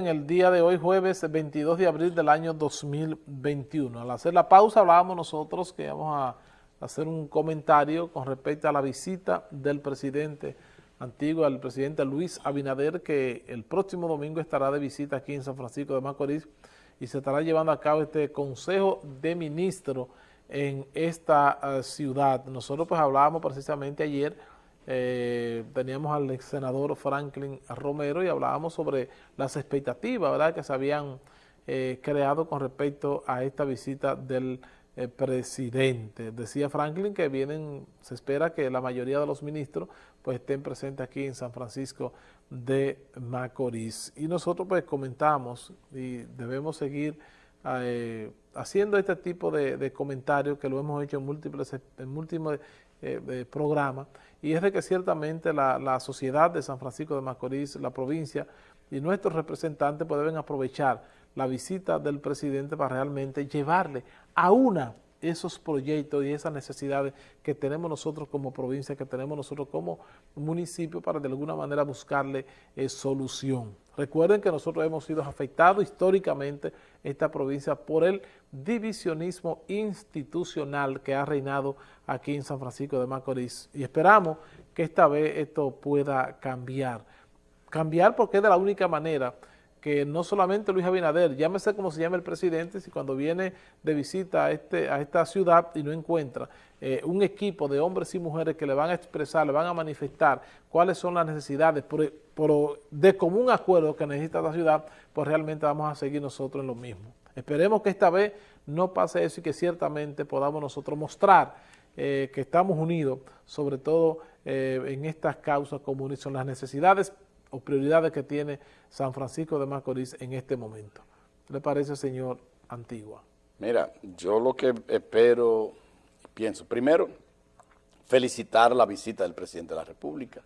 en el día de hoy, jueves 22 de abril del año 2021. Al hacer la pausa hablábamos nosotros que vamos a hacer un comentario con respecto a la visita del presidente antiguo, al presidente Luis Abinader, que el próximo domingo estará de visita aquí en San Francisco de Macorís y se estará llevando a cabo este Consejo de Ministros en esta uh, ciudad. Nosotros pues hablábamos precisamente ayer eh, teníamos al senador Franklin Romero y hablábamos sobre las expectativas ¿verdad? que se habían eh, creado con respecto a esta visita del eh, presidente. Decía Franklin que vienen, se espera que la mayoría de los ministros pues estén presentes aquí en San Francisco de Macorís. Y nosotros pues comentamos y debemos seguir eh, haciendo este tipo de, de, comentarios que lo hemos hecho en múltiples, en múltiples eh, programa, y es de que ciertamente la, la, sociedad de San Francisco de Macorís, la provincia y nuestros representantes pues deben aprovechar la visita del presidente para realmente llevarle a una esos proyectos y esas necesidades que tenemos nosotros como provincia, que tenemos nosotros como municipio para de alguna manera buscarle eh, solución. Recuerden que nosotros hemos sido afectados históricamente esta provincia por el divisionismo institucional que ha reinado aquí en San Francisco de Macorís y esperamos que esta vez esto pueda cambiar. Cambiar porque es de la única manera que no solamente Luis Abinader, llámese como se llama el presidente, si cuando viene de visita a, este, a esta ciudad y no encuentra eh, un equipo de hombres y mujeres que le van a expresar, le van a manifestar cuáles son las necesidades por, de común acuerdo que necesita la ciudad, pues realmente vamos a seguir nosotros en lo mismo. Esperemos que esta vez no pase eso y que ciertamente podamos nosotros mostrar eh, que estamos unidos, sobre todo eh, en estas causas comunes, son las necesidades o prioridades que tiene San Francisco de Macorís en este momento. ¿Qué le parece, señor Antigua? Mira, yo lo que espero, pienso, primero, felicitar la visita del presidente de la República,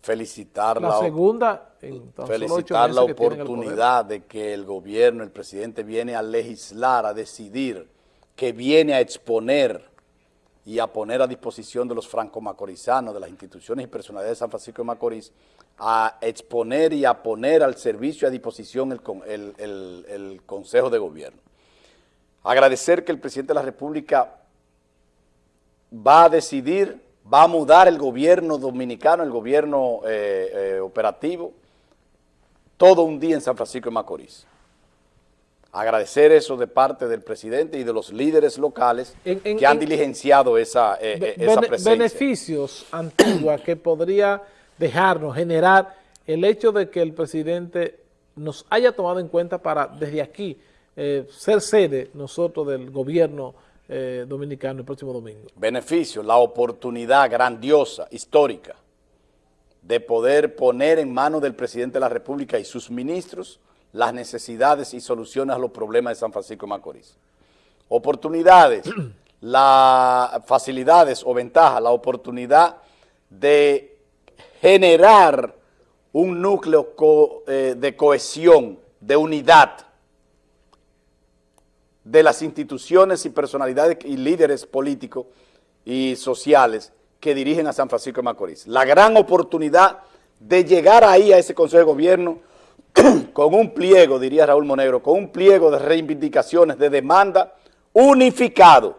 felicitar la, la segunda, felicitar la oportunidad de que el gobierno, el presidente viene a legislar, a decidir, que viene a exponer y a poner a disposición de los franco-macorizanos, de las instituciones y personalidades de San Francisco de Macorís, a exponer y a poner al servicio y a disposición el, el, el, el, Consejo de Gobierno. Agradecer que el presidente de la República va a decidir, va a mudar el gobierno dominicano, el gobierno eh, eh, operativo, todo un día en San Francisco de Macorís agradecer eso de parte del presidente y de los líderes locales en, en, que han diligenciado esa, eh, eh esa presencia. Beneficios antiguos que podría dejarnos, generar el hecho de que el presidente nos haya tomado en cuenta para desde aquí eh, ser sede nosotros del gobierno eh, dominicano el próximo domingo. Beneficio, la oportunidad grandiosa, histórica, de poder poner en manos del presidente de la República y sus ministros las necesidades y soluciones a los problemas de San Francisco de Macorís. Oportunidades, las facilidades o ventajas, la oportunidad de generar un núcleo eh, de cohesión, de unidad de las instituciones y personalidades y líderes políticos y sociales que dirigen a San Francisco de Macorís. La gran oportunidad de llegar ahí a ese Consejo de Gobierno con un pliego, diría Raúl Monegro, con un pliego de reivindicaciones, de demanda unificado.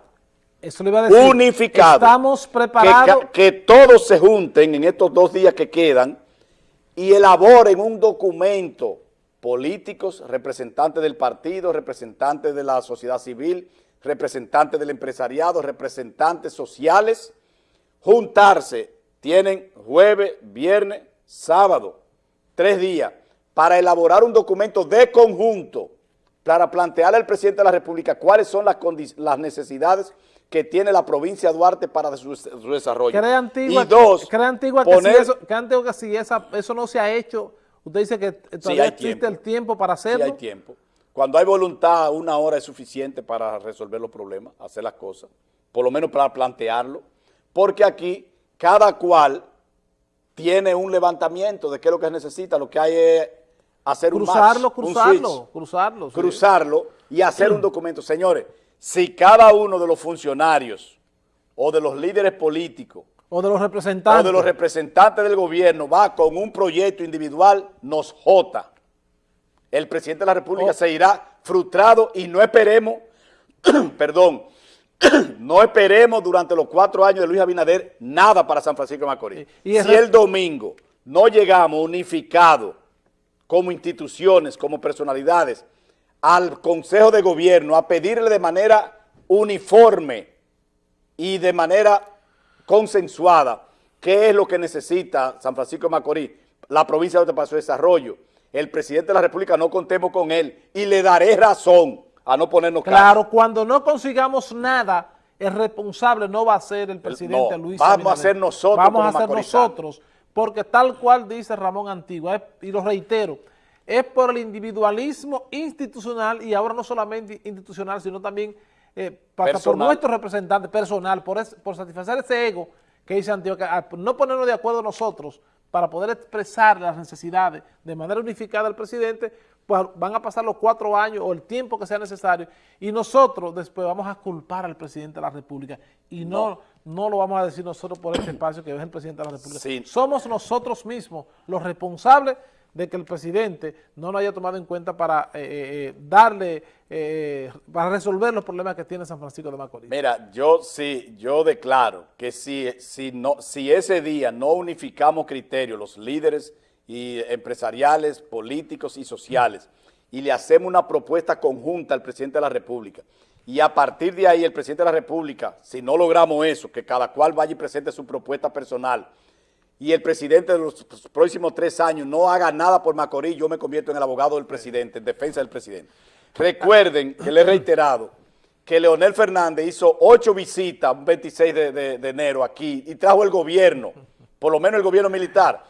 Eso le iba a decir. Unificado. Estamos preparados. Que, que, todos se junten en estos dos días que quedan y elaboren un documento, políticos, representantes del partido, representantes de la sociedad civil, representantes del empresariado, representantes sociales, juntarse. Tienen jueves, viernes, sábado, tres días para elaborar un documento de conjunto para plantearle al presidente de la República cuáles son las, las necesidades que tiene la provincia de Duarte para su, su desarrollo. ¿Cree Antigua, y dos, cree Antigua poner, que, si eso, que, Antigua que si esa, eso no se ha hecho, usted dice que todavía sí existe tiempo. el tiempo para hacerlo? Sí hay tiempo. Cuando hay voluntad, una hora es suficiente para resolver los problemas, hacer las cosas, por lo menos para plantearlo, porque aquí cada cual tiene un levantamiento de qué es lo que necesita, lo que hay es hacer cruzarlo, un match, cruzarlo, un switch, cruzarlo, sí. cruzarlo y hacer un documento. Señores, si cada uno de los funcionarios o de los líderes políticos o de los representantes o de los representantes del gobierno va con un proyecto individual, nos jota. el presidente de la República oh. se irá frustrado y no esperemos, perdón, no esperemos durante los cuatro años de Luis Abinader nada para San Francisco de Macorís. si el domingo no llegamos unificados como instituciones, como personalidades, al Consejo de Gobierno a pedirle de manera uniforme y de manera consensuada qué es lo que necesita San Francisco de Macorís, la provincia de Paso de Desarrollo, el presidente de la República no contemos con él y le daré razón a no ponernos Claro, cuando no consigamos nada, el responsable no va a ser el presidente Luis vamos a ser nosotros Vamos a ser nosotros, porque tal cual dice Ramón Antigua, y lo reitero, es por el individualismo institucional y ahora no solamente institucional, sino también eh, por nuestro representante personal, por, por satisfacer ese ego que dice Antigua, no ponernos de acuerdo nosotros para poder expresar las necesidades de manera unificada al presidente, pues van a pasar los cuatro años o el tiempo que sea necesario y nosotros después vamos a culpar al presidente de la República. Y no, no, lo vamos a decir nosotros por este espacio que es el presidente de la República. Somos nosotros mismos los responsables de que el presidente no lo haya tomado en cuenta para eh, eh, eh, darle, para resolver los problemas que tiene San Francisco de Macorís. Mira, yo sí, yo declaro que si, si, no, si ese día no unificamos criterios, los líderes y empresariales, políticos y sociales, y le hacemos una propuesta conjunta al presidente de la República, y a partir de ahí el presidente de la República, si no logramos eso, que cada cual vaya y presente su propuesta personal, y el presidente de los próximos tres años no haga nada por Macorís, yo me convierto en el abogado del presidente, en defensa del presidente. Recuerden que le he reiterado que Leonel Fernández hizo ocho visitas un 26 de, enero aquí y trajo el gobierno, por lo menos el gobierno militar,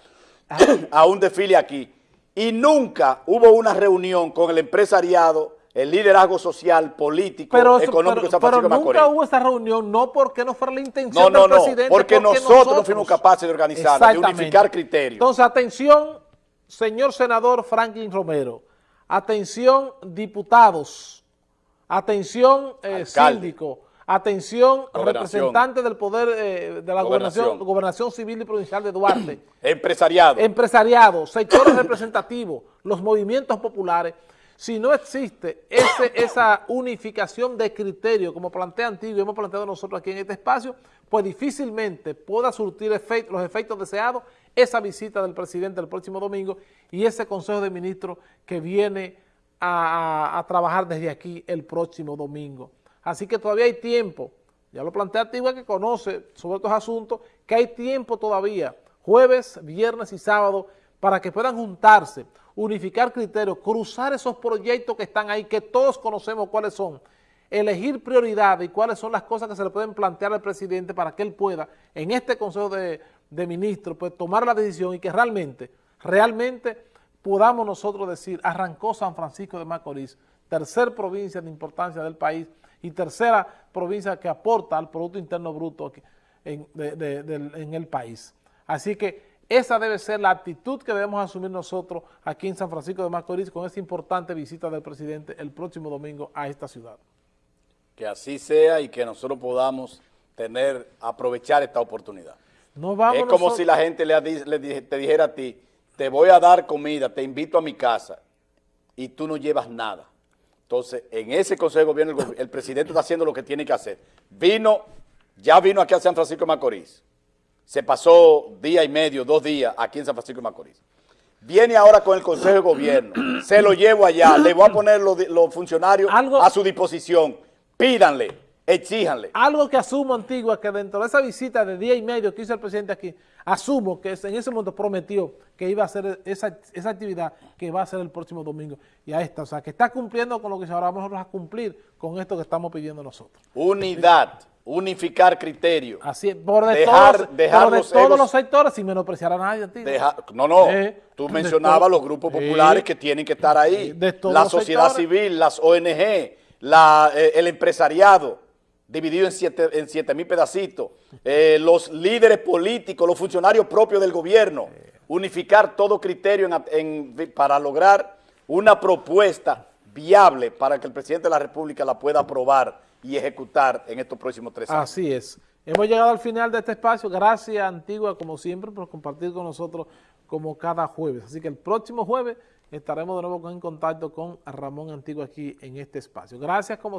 a un desfile aquí. Y nunca hubo una reunión con el empresariado el liderazgo social, político, económico de San Francisco pero nunca hubo esa reunión, no porque no fuera la intención del presidente. No, porque, porque nosotros, no fuimos capaces de organizar, de unificar criterios. Entonces, atención, señor senador Franklin Romero, atención, diputados, atención, eh, síndico, atención, representante del poder eh, de la gobernación. gobernación civil y provincial de Duarte. Empresariado. Empresariado, sectores representativos, los movimientos populares, si no existe esa unificación de criterio, como plantea Antiguo y hemos planteado nosotros aquí en este espacio, pues difícilmente pueda surtir los efectos deseados esa visita del presidente el próximo domingo y ese Consejo de Ministros que viene a, trabajar desde aquí el próximo domingo. Así que todavía hay tiempo, ya lo plantea Antigua que conoce sobre estos asuntos, que hay tiempo todavía, jueves, viernes y sábado, para que puedan juntarse, unificar criterios, cruzar esos proyectos que están ahí, que todos conocemos cuáles son, elegir prioridades y cuáles son las cosas que se le pueden plantear al presidente para que él pueda, en este Consejo de, Ministros, pues tomar la decisión y que realmente, realmente podamos nosotros decir, arrancó San Francisco de Macorís, tercer provincia de importancia del país y tercera provincia que aporta al Producto Interno Bruto en, en el país. Así que esa debe ser la actitud que debemos asumir nosotros aquí en San Francisco de Macorís con esta importante visita del presidente el próximo domingo a esta ciudad. Que así sea y que nosotros podamos tener, aprovechar esta oportunidad. es como si la gente le, te dijera a ti, te voy a dar comida, te invito a mi casa y tú no llevas nada. Entonces, en ese Consejo de Gobierno, el, el presidente está haciendo lo que tiene que hacer. Vino, ya vino aquí a San Francisco de Macorís se pasó día y medio, dos días aquí en San Francisco de Macorís. Viene ahora con el Consejo de Gobierno, se lo llevo allá, le voy a poner los, funcionarios a su disposición, pídanle, exíjanle. Algo que asumo, Antigua, que dentro de esa visita de día y medio que hizo el presidente aquí, asumo que en ese momento prometió que iba a hacer esa, esa actividad que va a ser el próximo domingo. Y ahí está, o sea, que está cumpliendo con lo que ahora vamos a cumplir con esto que estamos pidiendo nosotros. Unidad unificar criterios. Así por de todos, de todos los sectores sin menospreciar a nadie. no, no, tú mencionabas los grupos populares que tienen que estar ahí, la sociedad civil, las ONG, la, eh, el empresariado, dividido en siete, en siete mil pedacitos, eh, los líderes políticos, los funcionarios propios del gobierno, unificar todo criterio para lograr una propuesta viable para que el presidente de la República la pueda aprobar y ejecutar en estos próximos tres años. Así es. Hemos llegado al final de este espacio. Gracias, Antigua, como siempre, por compartir con nosotros como cada jueves. Así que el próximo jueves estaremos de nuevo en contacto con Ramón Antiguo aquí en este espacio. Gracias como siempre.